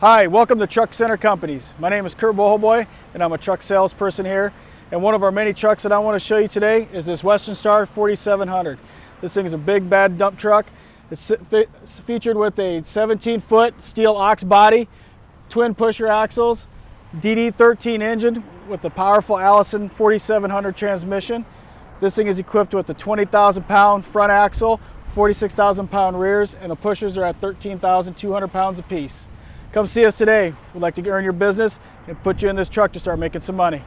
Hi, welcome to Truck Center Companies. My name is Kurt Bohoboy and I'm a truck salesperson here. And one of our many trucks that I want to show you today is this Western Star 4700. This thing is a big bad dump truck. It's featured with a 17 foot steel ox body, twin pusher axles, DD13 engine with the powerful Allison 4700 transmission. This thing is equipped with a 20,000 pound front axle, 46,000 pound rears, and the pushers are at 13,200 pounds apiece. Come see us today. We'd like to earn your business and put you in this truck to start making some money.